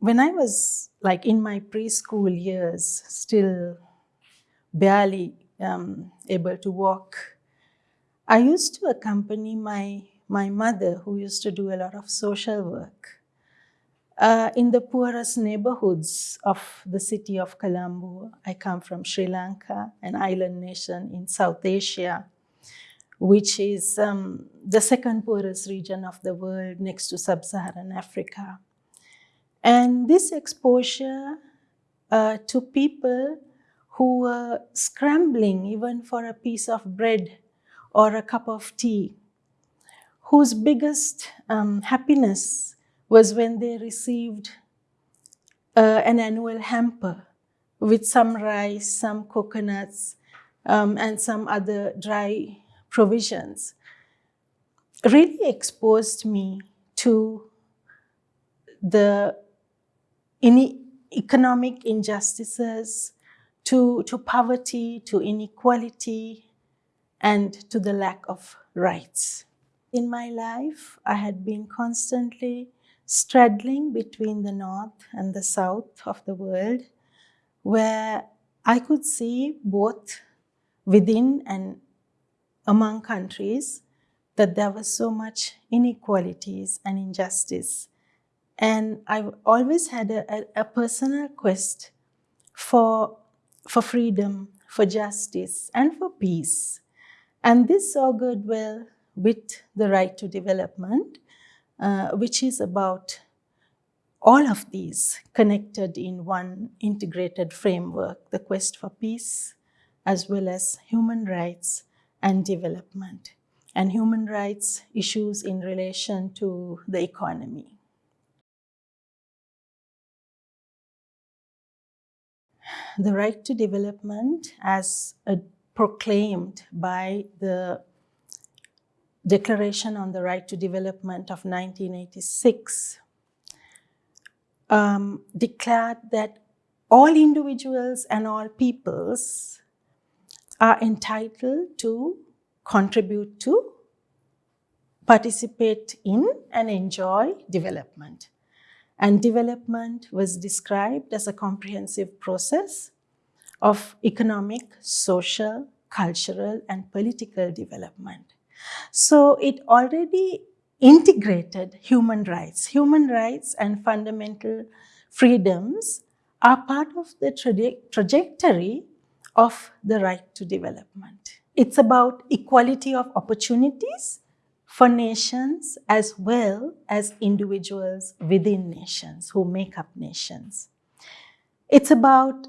when I was like in my preschool years, still barely um, able to walk, I used to accompany my, my mother, who used to do a lot of social work, uh, in the poorest neighborhoods of the city of Colombo. I come from Sri Lanka, an island nation in South Asia, which is um, the second poorest region of the world next to sub-Saharan Africa. And this exposure uh, to people who were scrambling even for a piece of bread or a cup of tea, whose biggest um, happiness was when they received uh, an annual hamper with some rice, some coconuts, um, and some other dry provisions, really exposed me to the economic injustices, to, to poverty, to inequality, and to the lack of rights. In my life, I had been constantly straddling between the north and the south of the world, where I could see both within and among countries that there was so much inequalities and injustice. And I've always had a, a, a personal quest for, for freedom, for justice, and for peace. And this augured well with the right to development, uh, which is about all of these connected in one integrated framework, the quest for peace, as well as human rights and development, and human rights issues in relation to the economy. The right to development as a proclaimed by the Declaration on the Right to Development of 1986 um, declared that all individuals and all peoples are entitled to contribute to, participate in and enjoy development. And development was described as a comprehensive process of economic, social, cultural, and political development. So it already integrated human rights. Human rights and fundamental freedoms are part of the traje trajectory of the right to development. It's about equality of opportunities for nations as well as individuals within nations who make up nations. It's about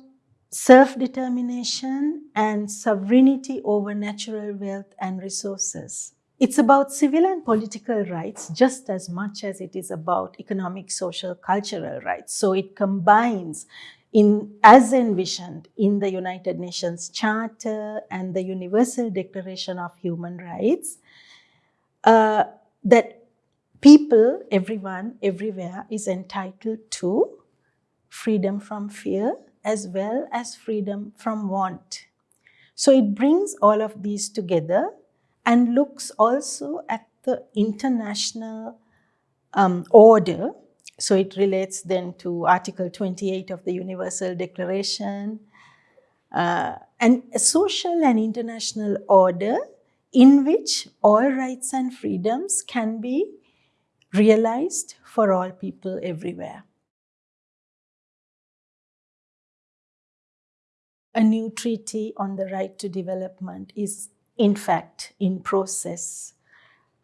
self-determination and sovereignty over natural wealth and resources. It's about civil and political rights just as much as it is about economic, social, cultural rights. So it combines in, as envisioned in the United Nations Charter and the Universal Declaration of Human Rights, uh, that people, everyone, everywhere is entitled to freedom from fear, as well as freedom from want. So it brings all of these together and looks also at the international um, order. So it relates then to Article 28 of the Universal Declaration uh, and a social and international order in which all rights and freedoms can be realized for all people everywhere. a new treaty on the right to development is in fact in process.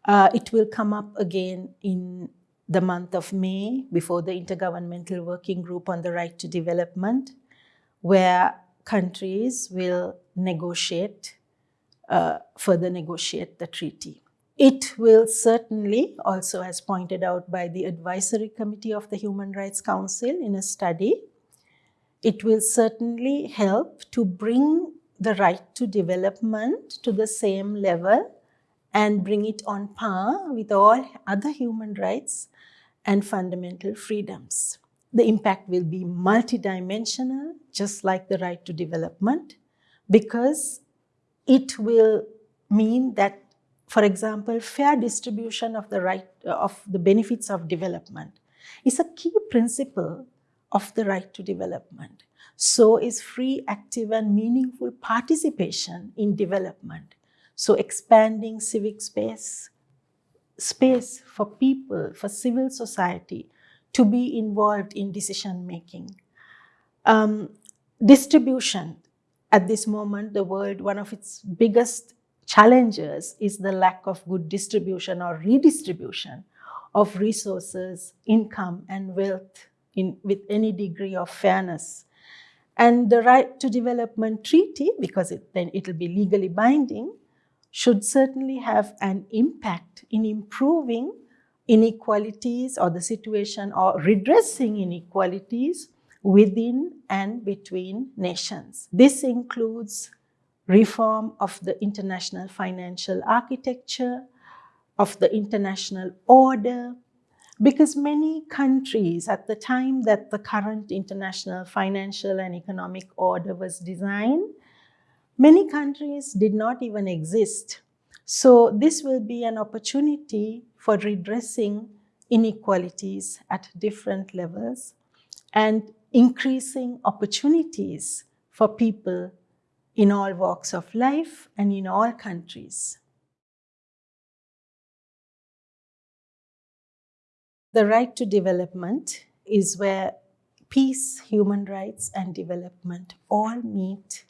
Uh, it will come up again in the month of May before the Intergovernmental Working Group on the Right to Development, where countries will negotiate, uh, further negotiate the treaty. It will certainly, also as pointed out by the Advisory Committee of the Human Rights Council in a study, it will certainly help to bring the right to development to the same level and bring it on par with all other human rights and fundamental freedoms. The impact will be multidimensional, just like the right to development, because it will mean that, for example, fair distribution of the right of the benefits of development is a key principle of the right to development. So is free, active, and meaningful participation in development. So expanding civic space, space for people, for civil society to be involved in decision making. Um, distribution. At this moment, the world, one of its biggest challenges is the lack of good distribution or redistribution of resources, income, and wealth in, with any degree of fairness. And the Right to Development Treaty, because it, then it will be legally binding, should certainly have an impact in improving inequalities or the situation or redressing inequalities within and between nations. This includes reform of the international financial architecture, of the international order, because many countries at the time that the current international financial and economic order was designed, many countries did not even exist. So this will be an opportunity for redressing inequalities at different levels and increasing opportunities for people in all walks of life and in all countries. The right to development is where peace, human rights, and development all meet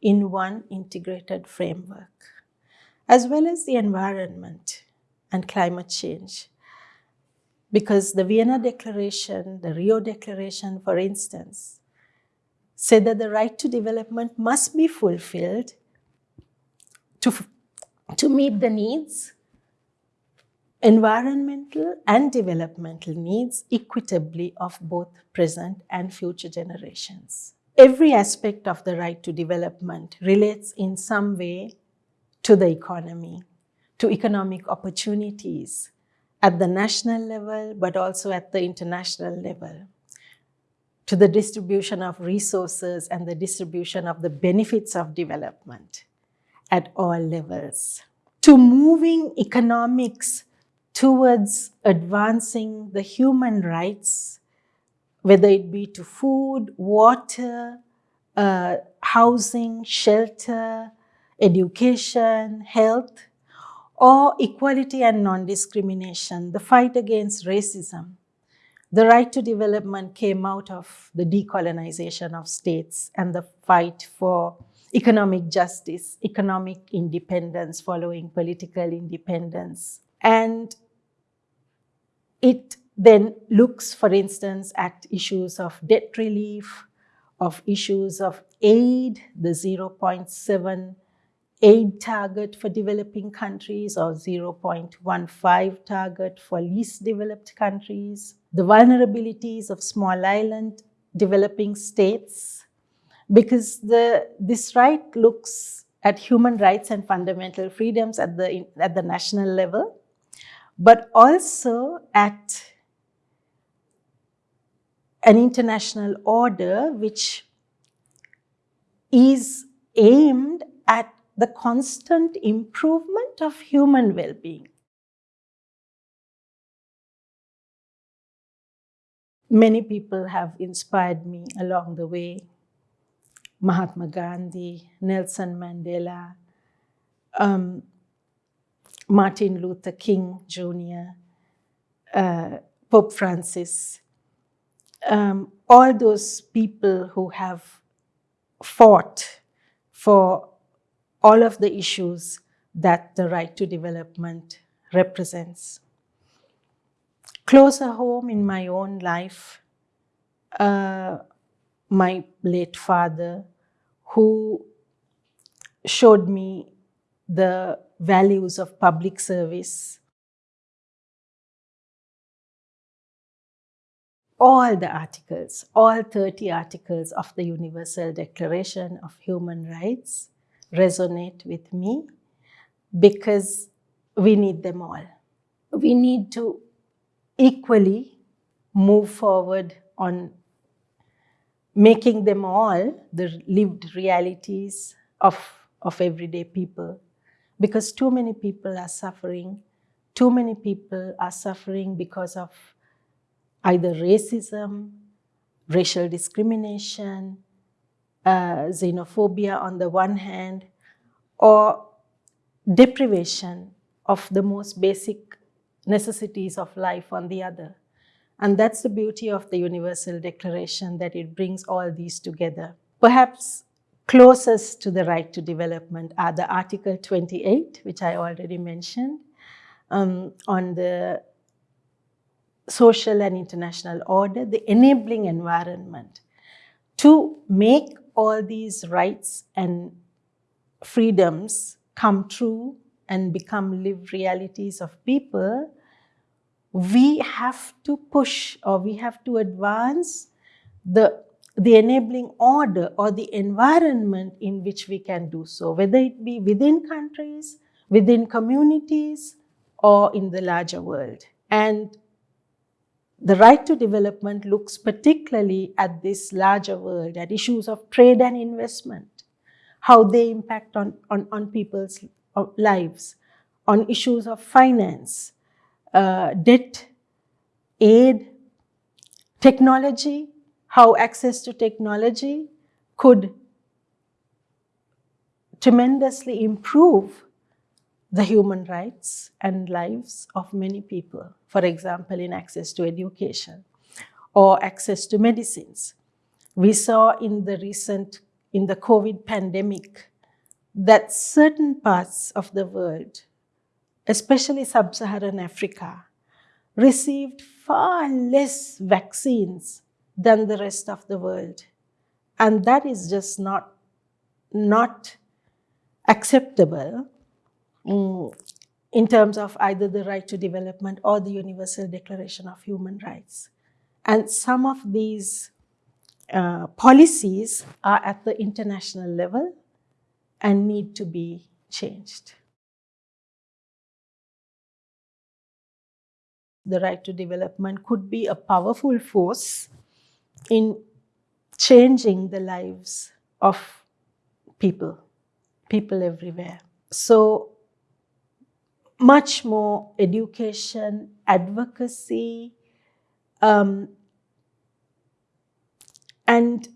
in one integrated framework, as well as the environment and climate change. Because the Vienna Declaration, the Rio Declaration, for instance, said that the right to development must be fulfilled to, to meet the needs environmental and developmental needs equitably of both present and future generations. Every aspect of the right to development relates in some way to the economy, to economic opportunities at the national level, but also at the international level, to the distribution of resources and the distribution of the benefits of development at all levels, to moving economics towards advancing the human rights, whether it be to food, water, uh, housing, shelter, education, health, or equality and non-discrimination, the fight against racism. The right to development came out of the decolonization of states and the fight for economic justice, economic independence following political independence. And it then looks, for instance, at issues of debt relief, of issues of aid, the 0.7 aid target for developing countries or 0.15 target for least developed countries, the vulnerabilities of small island developing states, because the, this right looks at human rights and fundamental freedoms at the, at the national level, but also at an international order which is aimed at the constant improvement of human well-being. Many people have inspired me along the way. Mahatma Gandhi, Nelson Mandela, um, Martin Luther King Jr., uh, Pope Francis, um, all those people who have fought for all of the issues that the right to development represents. Closer home in my own life, uh, my late father, who showed me the values of public service. All the articles, all 30 articles of the Universal Declaration of Human Rights resonate with me because we need them all. We need to equally move forward on making them all the lived realities of, of everyday people because too many people are suffering. Too many people are suffering because of either racism, racial discrimination, uh, xenophobia on the one hand, or deprivation of the most basic necessities of life on the other. And that's the beauty of the Universal Declaration, that it brings all these together. Perhaps closest to the right to development are the Article 28, which I already mentioned, um, on the social and international order, the enabling environment to make all these rights and freedoms come true and become lived realities of people, we have to push or we have to advance the, the enabling order or the environment in which we can do so, whether it be within countries, within communities, or in the larger world. And the right to development looks particularly at this larger world, at issues of trade and investment, how they impact on, on, on people's uh, lives, on issues of finance, uh, debt, aid, technology, how access to technology could tremendously improve the human rights and lives of many people, for example, in access to education or access to medicines. We saw in the recent, in the COVID pandemic, that certain parts of the world, especially sub-Saharan Africa, received far less vaccines than the rest of the world. And that is just not, not acceptable Mm, in terms of either the right to development or the Universal Declaration of Human Rights. And some of these uh, policies are at the international level and need to be changed. The right to development could be a powerful force in changing the lives of people, people everywhere. So much more education, advocacy, um, and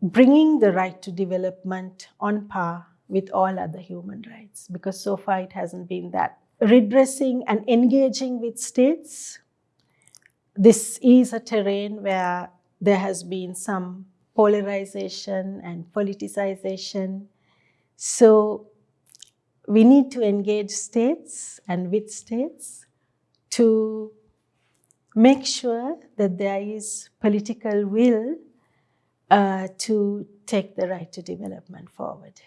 bringing the right to development on par with all other human rights, because so far it hasn't been that. Redressing and engaging with states, this is a terrain where there has been some polarization and politicization. So we need to engage states and with states to make sure that there is political will uh, to take the right to development forward.